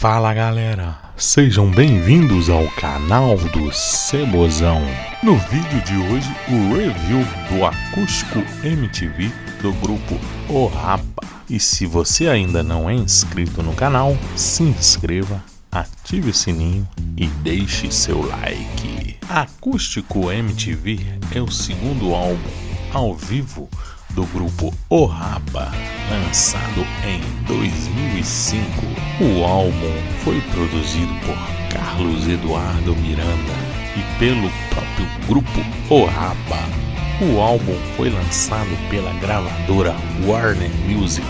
Fala galera, sejam bem-vindos ao canal do Cebozão. No vídeo de hoje, o review do acústico MTV do grupo O Rapa. E se você ainda não é inscrito no canal, se inscreva, ative o sininho e deixe seu like. Acústico MTV é o segundo álbum ao vivo do grupo O Rapa, lançado em 2005. O álbum foi produzido por Carlos Eduardo Miranda e pelo próprio grupo O Rapa. O álbum foi lançado pela gravadora Warner Music.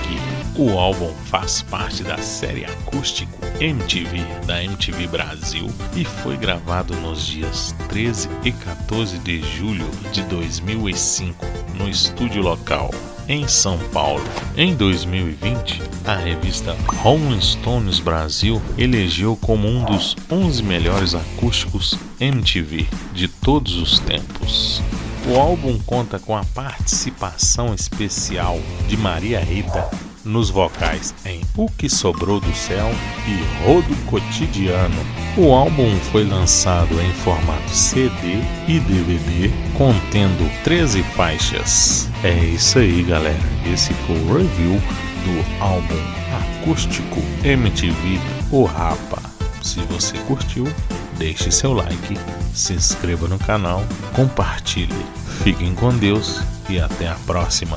O álbum faz parte da série acústico MTV da MTV Brasil e foi gravado nos dias 13 e 14 de julho de 2005 no estúdio local em São Paulo. Em 2020, a revista Rolling Stones Brasil elegeu como um dos 11 melhores acústicos MTV de todos os tempos. O álbum conta com a participação especial de Maria Rita nos vocais em O Que Sobrou do Céu e Rodo Cotidiano. O álbum foi lançado em formato CD e DVD, contendo 13 faixas. É isso aí, galera. Esse foi o review do álbum acústico MTV O Rapa. Se você curtiu, deixe seu like, se inscreva no canal, compartilhe. Fiquem com Deus e até a próxima.